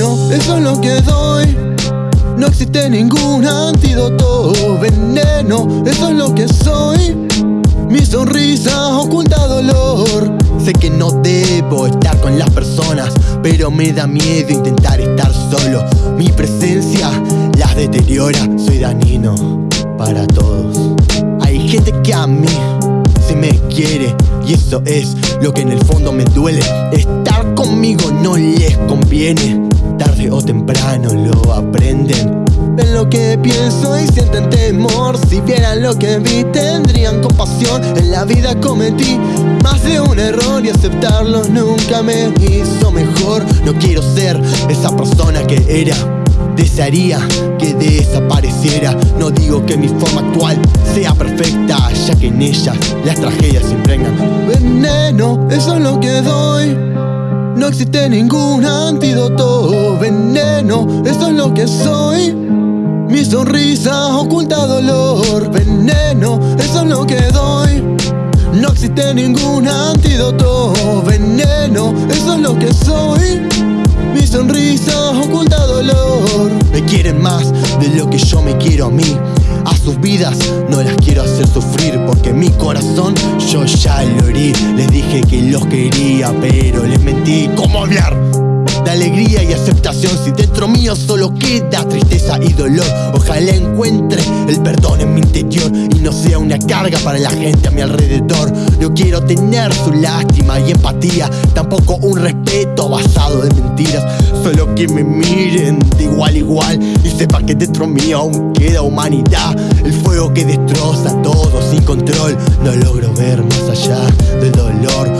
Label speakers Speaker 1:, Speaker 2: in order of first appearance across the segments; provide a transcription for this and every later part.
Speaker 1: eso es lo que doy. No existe ningún antídoto, veneno, eso es lo que soy. Mi sonrisa oculta dolor. Sé que no debo estar con las personas, pero me da miedo intentar estar solo. Mi presencia las deteriora, soy dañino para todos. Hay gente que a mí se me quiere y eso es lo que en el fondo me duele. Estar conmigo no les conviene, tarde o temprano lo aprenden. Ven lo que pienso y sienten temor. Si vieran lo que vi tendrían compasión. En la vida cometí más de un error Y aceptarlo nunca me hizo mejor. No quiero ser esa persona que era Desearía que desapareciera. No digo que mi forma actual sea perfecta Ya que en ella las tragedias se impregnan. Veneno, eso es lo que doy existe ningún antídoto, veneno, eso es lo que soy. Mi sonrisa oculta dolor, veneno, eso es lo que doy. No existe ningún antídoto, veneno, eso es lo que soy. Mi sonrisa oculta dolor. Me quieren más de lo que yo me quiero a mí. Sus vidas no las quiero hacer sufrir porque mi corazón yo ya lo herí. Les dije que los quería, pero les mentí. ¿Cómo hablar? Alegría y aceptación. Si dentro mío solo queda tristeza y dolor Ojalá encuentre el perdón en mi interior Y no sea una carga para la gente a mi alrededor. No quiero tener su lástima y empatía Tampoco un respeto basado en mentiras. Solo que me miren de igual a igual Y sepan que dentro mío aún queda humanidad. El fuego que destroza todo sin control No logro ver más allá del dolor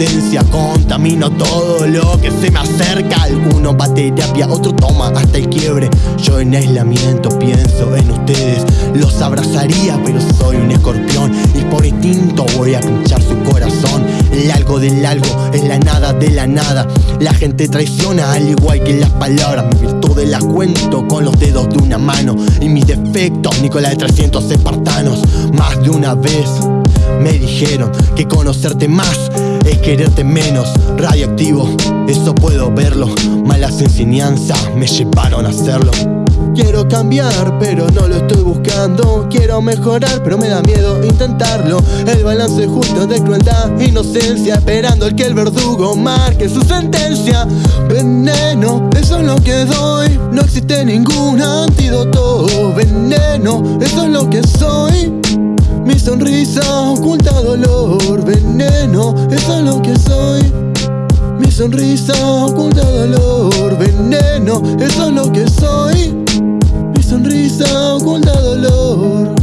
Speaker 1: esencia Contamina todo lo que se me acerca. Alguno va a terapia, otro toma hasta el quiebre. Yo en aislamiento pienso en ustedes Los abrazaría pero soy un escorpión Y por instinto voy a pinchar su corazón. El algo del algo es la nada de la nada. La gente traiciona al igual que las palabras. Mis virtudes las cuento con los dedos de una mano. Y mis defectos, Nicolás de 300 espartanos. Más de una vez me dijeron que conocerte más es quererte menos radioactivo, eso puedo verlo. Malas enseñanzas me llevaron a hacerlo. Quiero cambiar, pero no lo estoy buscando. Quiero mejorar, pero me da miedo intentarlo. El balance justo de crueldad, inocencia, esperando el que el verdugo marque su sentencia. Veneno, eso es lo que doy. No existe ningún antídoto. Veneno, eso es lo que soy. Mi sonrisa oculta dolor, veneno, eso es lo que soy. Mi sonrisa oculta dolor, veneno, eso es lo que soy. Mi sonrisa oculta dolor.